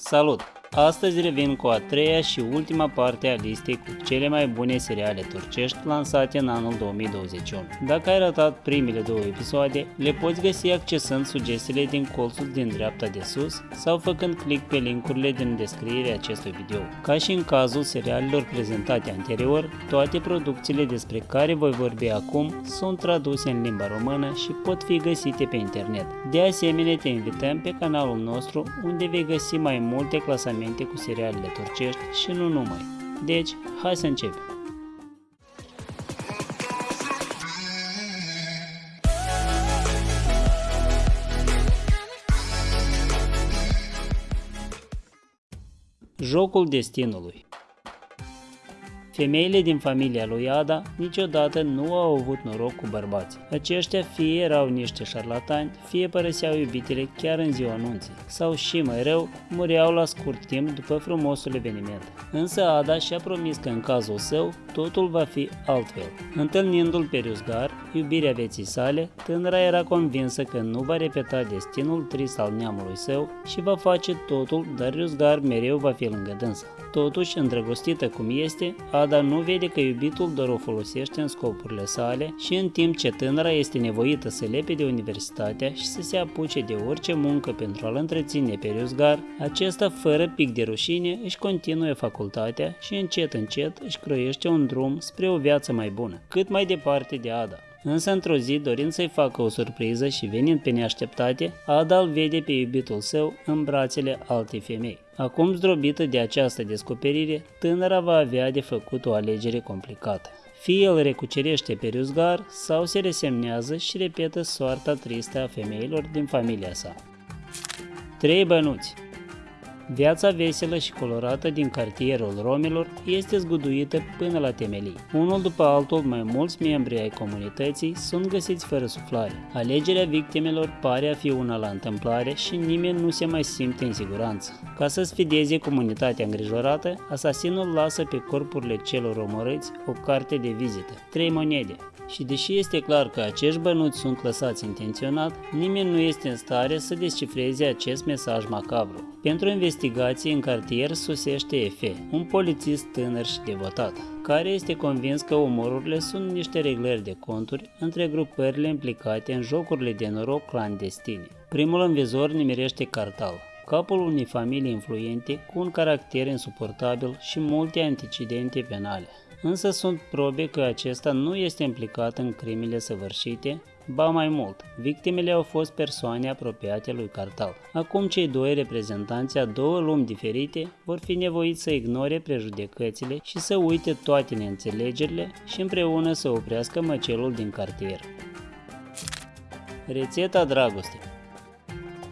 Salut! Astăzi revin cu a treia și ultima parte a listei cu cele mai bune seriale turcești lansate în anul 2021. Dacă ai ratat primele două episoade, le poți găsi accesând sugestiile din colțul din dreapta de sus sau făcând click pe linkurile din descrierea acestui video. Ca și în cazul serialelor prezentate anterior, toate producțiile despre care voi vorbi acum sunt traduse în limba română și pot fi găsite pe internet. De asemenea, te invităm pe canalul nostru unde vei găsi mai multe clasamente evenimente cu serialele turcești și nu numai. Deci, hai să începem! Jocul destinului Femeile din familia lui Ada niciodată nu au avut noroc cu bărbații. Aceștia fie erau niște șarlatani, fie părăseau iubitele chiar în ziua anunții, sau și mai rău, mureau la scurt timp după frumosul eveniment. Însă Ada și-a promis că în cazul său totul va fi altfel. Întâlnindu-l pe Riusgar, iubirea vieții sale, tânăra era convinsă că nu va repeta destinul trist al neamului său și va face totul, dar Riusgar mereu va fi lângă dânsa. Totuși, îndrăgostită cum este, Ada nu vede că iubitul doar o folosește în scopurile sale și în timp ce tânăra este nevoită să lepe de universitatea și să se apuce de orice muncă pentru a-l întreține pe Riusgar, acesta, fără pic de rușine, își continuă facultatea și încet încet își croiește un drum spre o viață mai bună, cât mai departe de Ada. Însă într-o zi, dorind să-i facă o surpriză și venind pe neașteptate, Ada îl vede pe iubitul său în brațele altei femei. Acum zdrobită de această descoperire, tânăra va avea de făcut o alegere complicată. Fie el recucerește pe Riusgar sau se resemnează și repetă soarta tristă a femeilor din familia sa. Trei bănuți Viața veselă și colorată din cartierul romilor este zguduită până la temelii. Unul după altul, mai mulți membri ai comunității sunt găsiți fără suflare. Alegerea victimelor pare a fi una la întâmplare și nimeni nu se mai simte în siguranță. Ca să sfideze comunitatea îngrijorată, asasinul lasă pe corpurile celor omorâți o carte de vizită, trei monede, și deși este clar că acești bănuți sunt lăsați intenționat, nimeni nu este în stare să descifreze acest mesaj macabru. Pentru investigații în cartier sosește Efe, un polițist tânăr și devotat, care este convins că omorurile sunt niște reglări de conturi între grupările implicate în jocurile de noroc clandestine. Primul învizor nimerește Cartal, capul unei familii influente cu un caracter insuportabil și multe antecedente penale însă sunt probe că acesta nu este implicat în crimele săvârșite, ba mai mult, victimele au fost persoane apropiate lui Cartal. Acum cei doi reprezentanți a două lumi diferite vor fi nevoiți să ignore prejudecățile și să uite toate neînțelegerile și împreună să oprească măcelul din cartier. Rețeta dragostei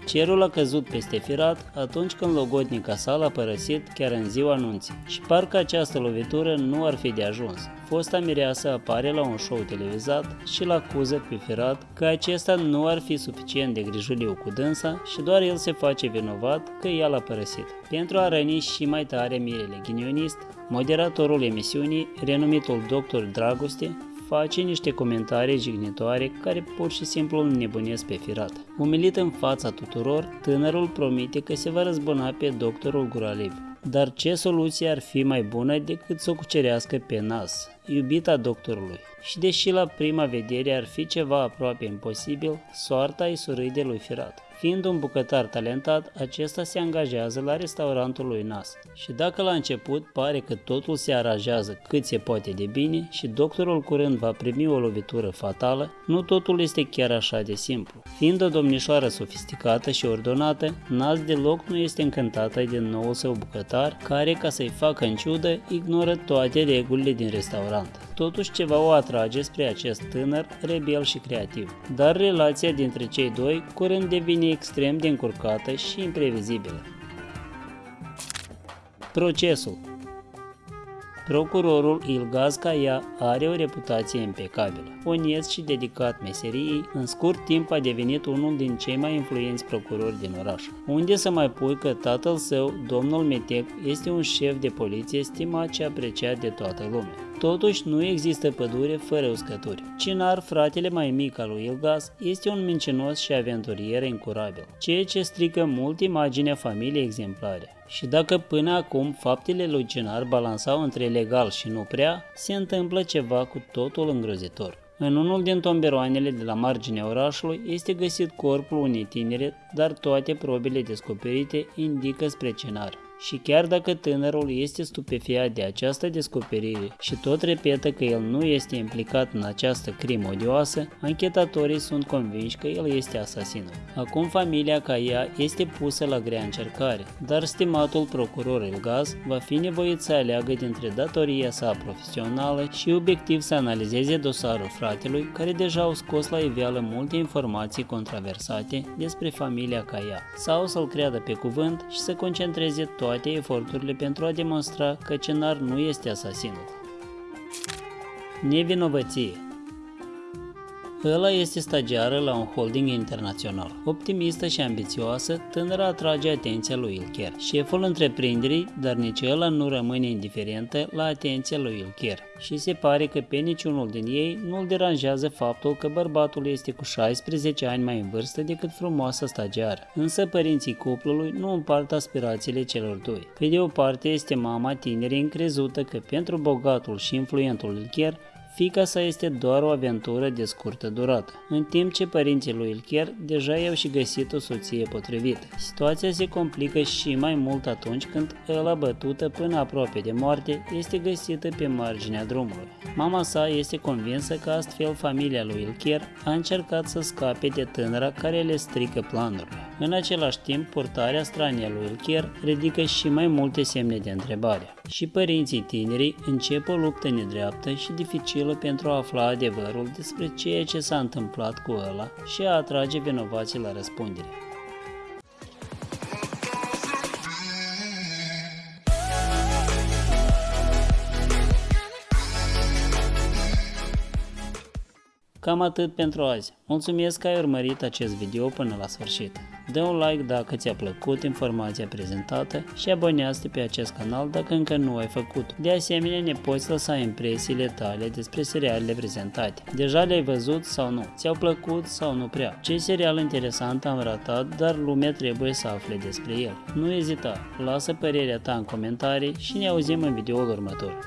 Cerul a căzut peste Firat atunci când logodnica sa l-a părăsit chiar în ziua anunții și parcă această lovitură nu ar fi de ajuns. Fosta mireasă apare la un show televizat și l acuză pe Firat că acesta nu ar fi suficient de grijuliu cu dânsa și doar el se face vinovat că ea l-a părăsit. Pentru a răni și mai tare mirele ghinionist, moderatorul emisiunii, renumitul Dr. Dragoste, face niște comentarii jignitoare care pur și simplu îl nebunesc pe firat. Umilit în fața tuturor, tânărul promite că se va răzbuna pe doctorul Guraliv. Dar ce soluție ar fi mai bună decât să o cucerească pe nas, iubita doctorului? Și deși la prima vedere ar fi ceva aproape imposibil, soarta îi surâde lui Firat. Fiind un bucătar talentat, acesta se angajează la restaurantul lui Nas. Și dacă la început pare că totul se aranjează cât se poate de bine și doctorul curând va primi o lovitură fatală, nu totul este chiar așa de simplu. Fiind o domnișoară sofisticată și ordonată, Nas deloc nu este încântată de noul său bucătar, care, ca să-i facă în ciudă, ignoră toate regulile din restaurant. Totuși ceva o atrage spre acest tânăr, rebel și creativ. Dar relația dintre cei doi curând devine extrem de încurcată și imprevizibilă. Procesul Procurorul Ilgaz Caia are o reputație impecabilă. Onest și dedicat meseriei, în scurt timp a devenit unul din cei mai influenți procurori din oraș. Unde să mai pui că tatăl său, domnul Metec, este un șef de poliție stimat și apreciat de toată lumea. Totuși, nu există pădure fără uscături. Cinar, fratele mai mic al lui Ilgas, este un mincinos și aventurier incurabil, ceea ce strică mult imaginea familiei exemplare. Și dacă până acum faptele lui Cinar balansau între legal și nu prea, se întâmplă ceva cu totul îngrozitor. În unul din tomberoanele de la marginea orașului este găsit corpul unei tinere, dar toate probele descoperite indică spre cenar. Și chiar dacă tânărul este stupefiat de această descoperire și tot repetă că el nu este implicat în această crimă odioasă, anchetatorii sunt convinși că el este asasinul. Acum familia Caia este pusă la grea încercare, dar stimatul procuror Elgaz va fi nevoit să aleagă dintre datoria sa profesională și obiectiv să analizeze dosarul fratelui, care deja au scos la iveală multe informații controversate despre familia Caia, sau să-l creadă pe cuvânt și să concentreze tot toate eforturile pentru a demonstra că Cenar nu este asasinul. Nevinovăție Ăla este stagiară la un holding internațional. Optimistă și ambițioasă, tânăra atrage atenția lui Ilker, șeful întreprinderii, dar nici ăla nu rămâne indiferentă la atenția lui Ilker. Și se pare că pe niciunul din ei nu-l deranjează faptul că bărbatul este cu 16 ani mai în vârstă decât frumoasa stagiară. Însă părinții cuplului nu împart aspirațiile celor doi. Pe de o parte este mama tinerii încrezută că pentru bogatul și influentul Ilker Fica sa este doar o aventură de scurtă durată, în timp ce părinții lui Ilker deja i-au și găsit o soție potrivită. Situația se complică și mai mult atunci când ăla bătută până aproape de moarte este găsită pe marginea drumului. Mama sa este convinsă că astfel familia lui Ilker a încercat să scape de tânăra care le strică planurile. În același timp, portarea stranie lui Ilker ridică și mai multe semne de întrebare. Și părinții tinerii încep o luptă nedreaptă și dificilă pentru a afla adevărul despre ceea ce s-a întâmplat cu ăla și a atrage vinovații la răspundere. Cam atât pentru azi. Mulțumesc că ai urmărit acest video până la sfârșit. Dă un like dacă ți-a plăcut informația prezentată și abonează-te pe acest canal dacă încă nu ai făcut. De asemenea, ne poți lăsa impresiile tale despre serialele prezentate. Deja le-ai văzut sau nu? Ți-au plăcut sau nu prea? Ce serial interesant am ratat, dar lumea trebuie să afle despre el. Nu ezita, lasă părerea ta în comentarii și ne auzim în videoul următor.